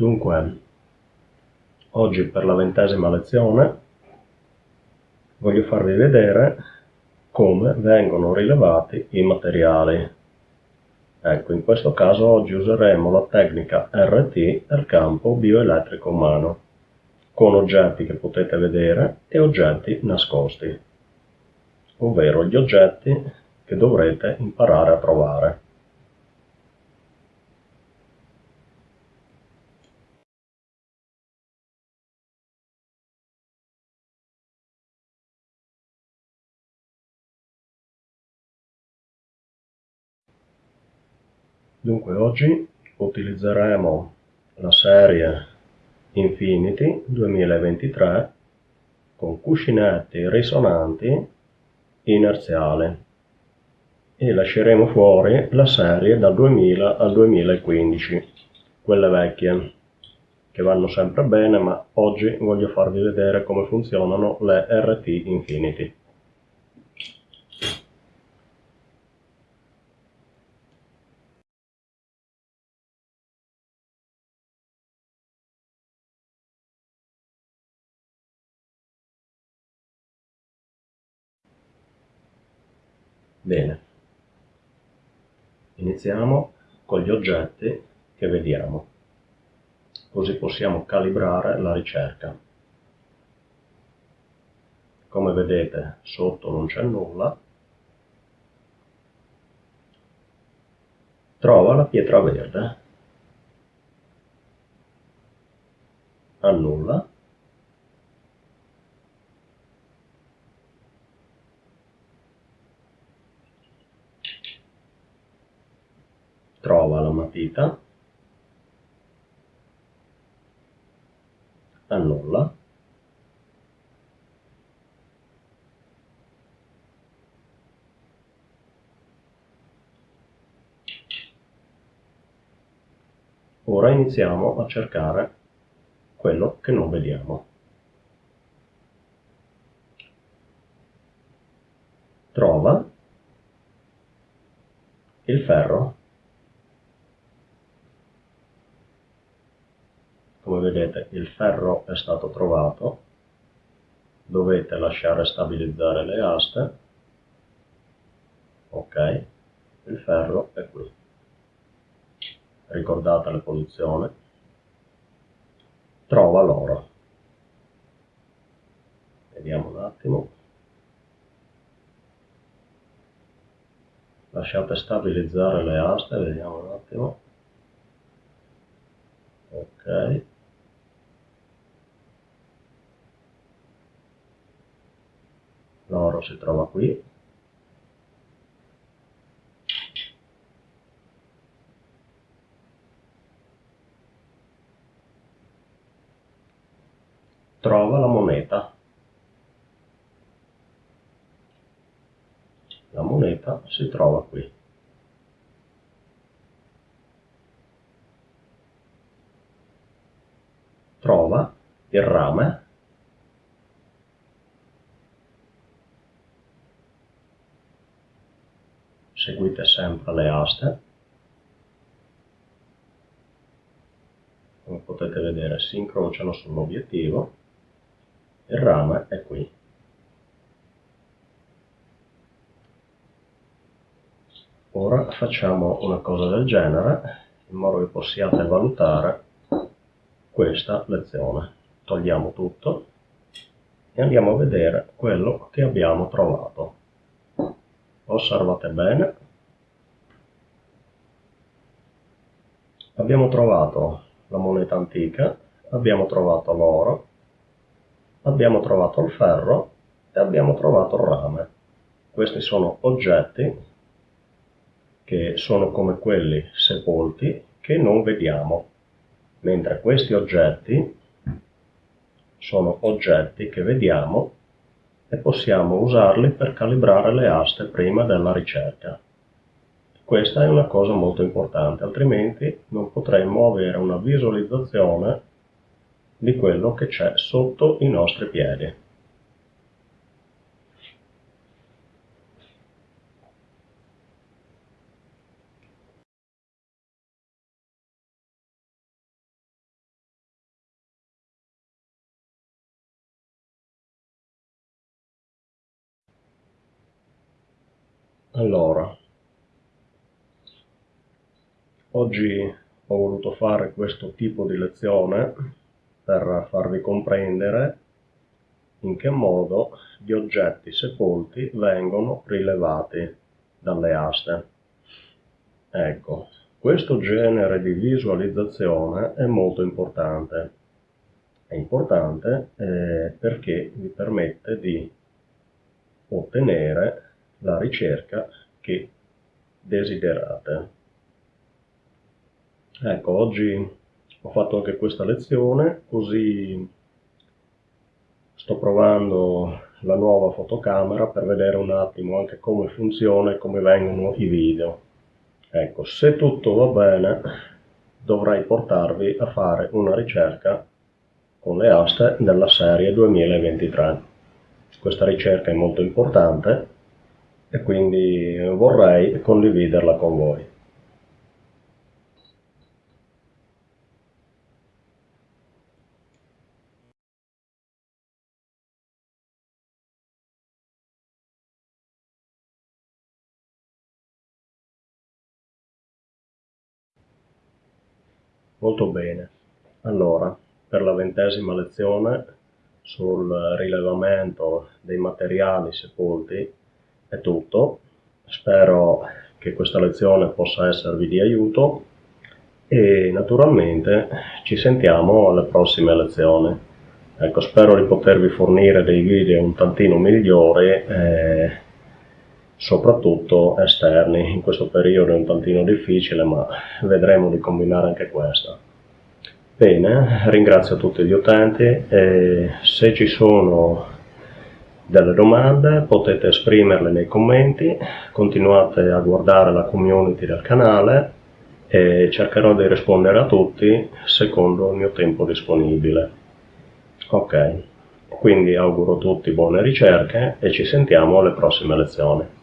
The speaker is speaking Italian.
Dunque, oggi per la ventesima lezione voglio farvi vedere come vengono rilevati i materiali. Ecco, in questo caso oggi useremo la tecnica RT del campo bioelettrico umano, con oggetti che potete vedere e oggetti nascosti, ovvero gli oggetti che dovrete imparare a trovare. Dunque oggi utilizzeremo la serie Infinity 2023 con cuscinetti risonanti inerziali e lasceremo fuori la serie dal 2000 al 2015, quelle vecchie, che vanno sempre bene ma oggi voglio farvi vedere come funzionano le RT Infinity. Bene, iniziamo con gli oggetti che vediamo, così possiamo calibrare la ricerca. Come vedete sotto non c'è nulla, trova la pietra verde, annulla, trova la matita, annulla, Ora iniziamo a cercare quello che non vediamo. Trova il ferro come vedete il ferro è stato trovato. Dovete lasciare stabilizzare le aste. Ok il ferro è qui. Ricordate la posizione? Trova l'oro. Vediamo un attimo. Lasciate stabilizzare le aste vediamo un attimo. Ok l'oro si trova qui. Trova la moneta. La moneta si trova qui. Trova il rame seguite sempre le aste. Come potete vedere si incrociano sull'obiettivo il rame è qui. Ora facciamo una cosa del genere in modo che possiate valutare questa lezione. Togliamo tutto e andiamo a vedere quello che abbiamo trovato. Osservate bene abbiamo trovato la moneta antica abbiamo trovato l'oro abbiamo trovato il ferro e abbiamo trovato il rame questi sono oggetti che sono come quelli sepolti che non vediamo mentre questi oggetti sono oggetti che vediamo e possiamo usarli per calibrare le aste prima della ricerca. Questa è una cosa molto importante, altrimenti non potremmo avere una visualizzazione di quello che c'è sotto i nostri piedi. Allora, oggi ho voluto fare questo tipo di lezione per farvi comprendere in che modo gli oggetti sepolti vengono rilevati dalle aste. Ecco, questo genere di visualizzazione è molto importante. È importante eh, perché vi permette di ottenere la ricerca che desiderate. Ecco, oggi ho fatto anche questa lezione, così sto provando la nuova fotocamera per vedere un attimo anche come funziona e come vengono i video. Ecco, se tutto va bene dovrei portarvi a fare una ricerca con le aste della serie 2023. Questa ricerca è molto importante e quindi vorrei condividerla con voi. Molto bene. Allora, per la ventesima lezione sul rilevamento dei materiali sepolti è tutto. Spero che questa lezione possa esservi di aiuto e naturalmente ci sentiamo alle prossime lezioni. Ecco, spero di potervi fornire dei video un tantino migliori eh, soprattutto esterni. In questo periodo è un tantino difficile, ma vedremo di combinare anche questo. Bene, ringrazio tutti gli utenti e se ci sono delle domande potete esprimerle nei commenti, continuate a guardare la community del canale e cercherò di rispondere a tutti secondo il mio tempo disponibile. Ok, quindi auguro a tutti buone ricerche e ci sentiamo alle prossime lezioni.